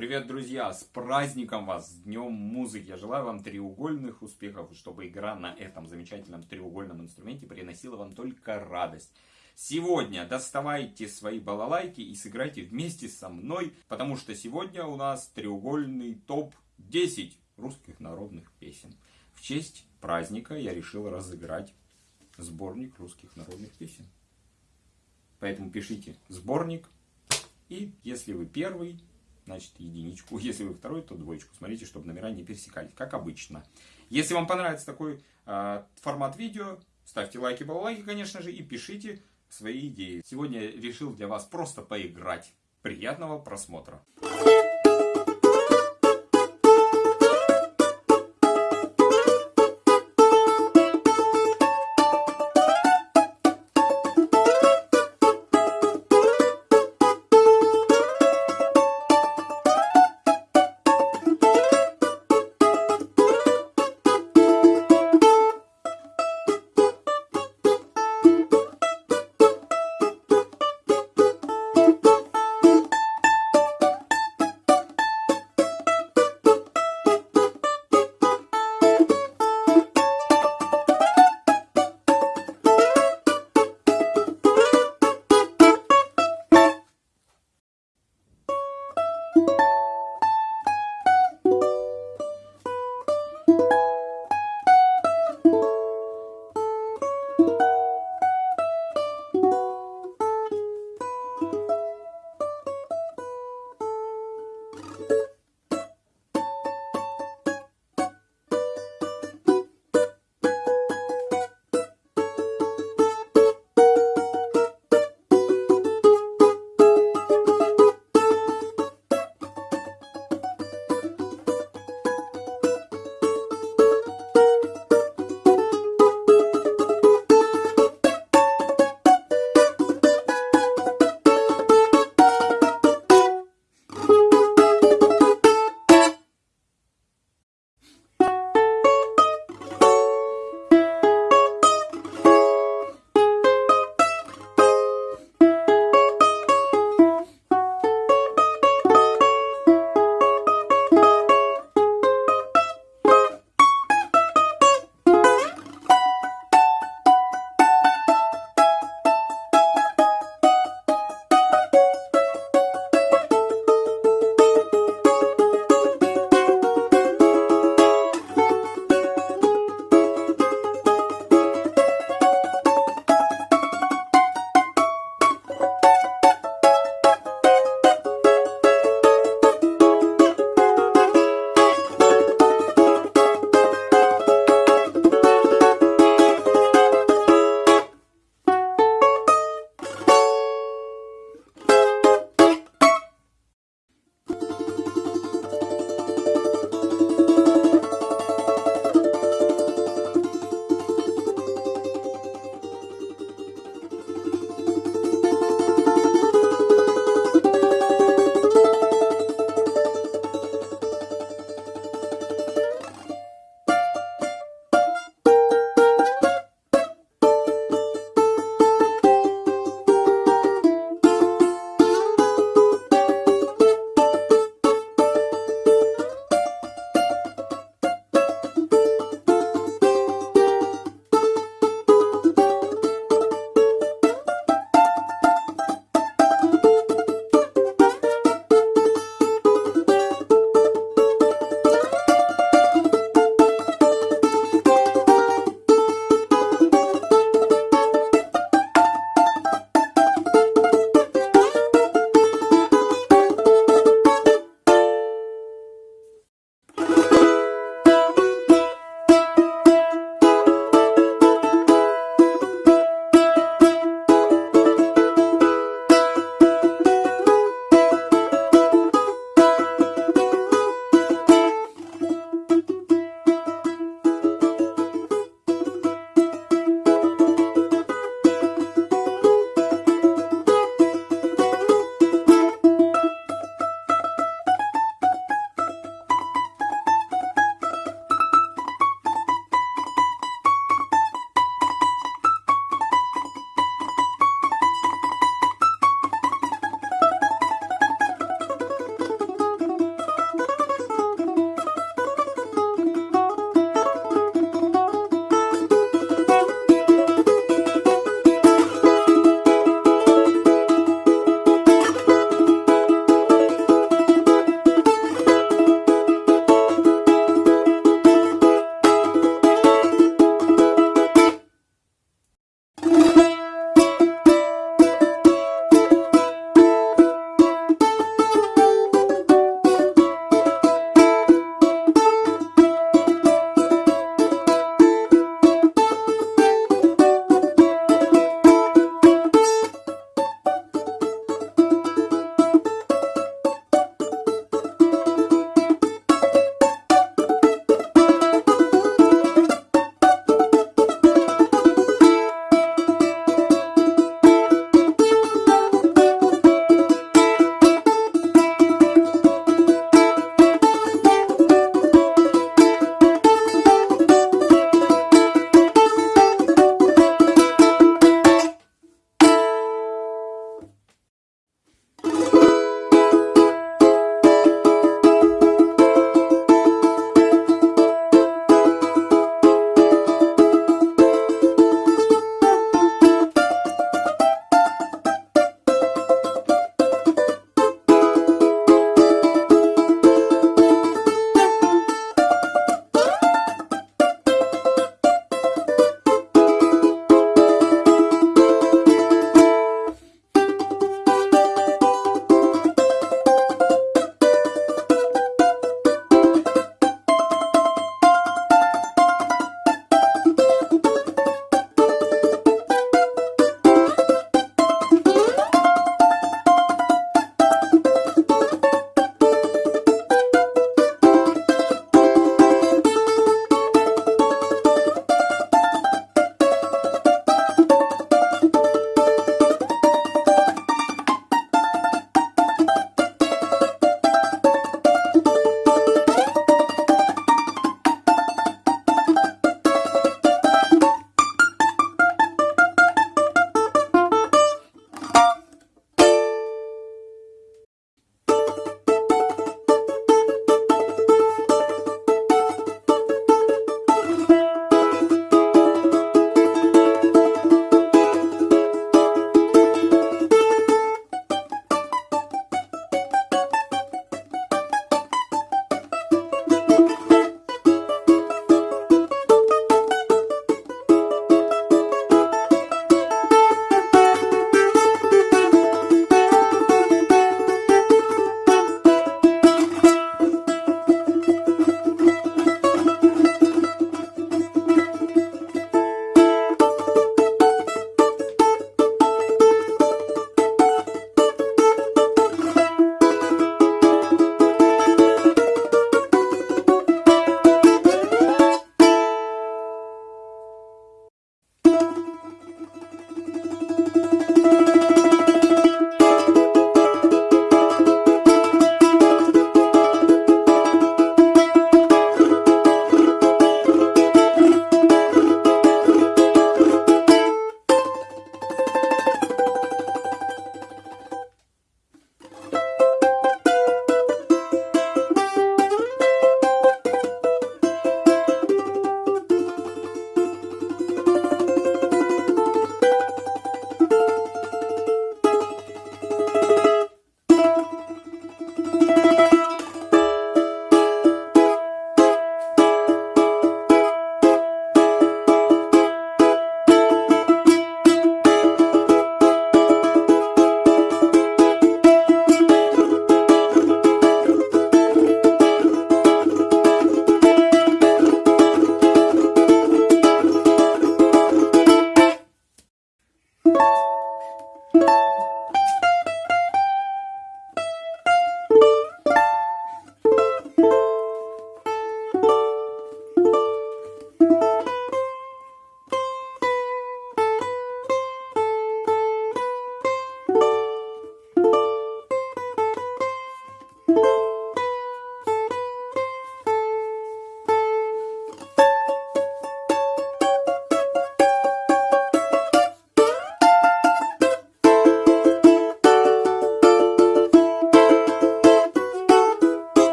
Привет, друзья! С праздником вас, с Днем музыки! Я желаю вам треугольных успехов, чтобы игра на этом замечательном треугольном инструменте приносила вам только радость. Сегодня доставайте свои балалайки и сыграйте вместе со мной, потому что сегодня у нас треугольный топ-10 русских народных песен. В честь праздника я решил разыграть сборник русских народных песен. Поэтому пишите сборник. И если вы первый, значит единичку. Если вы второй, то двоечку. Смотрите, чтобы номера не пересекались, как обычно. Если вам понравится такой э, формат видео, ставьте лайки, балалайки, конечно же, и пишите свои идеи. Сегодня решил для вас просто поиграть. Приятного просмотра!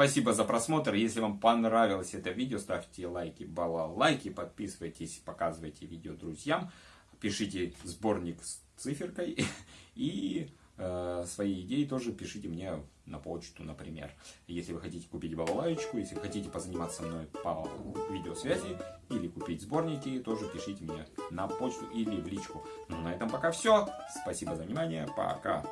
Спасибо за просмотр. Если вам понравилось это видео, ставьте лайки, балалайки, подписывайтесь, показывайте видео друзьям, пишите сборник с циферкой и э, свои идеи тоже пишите мне на почту, например. Если вы хотите купить балалайку, если вы хотите позаниматься со мной по видеосвязи или купить сборники, тоже пишите мне на почту или в личку. Ну, на этом пока все. Спасибо за внимание. Пока.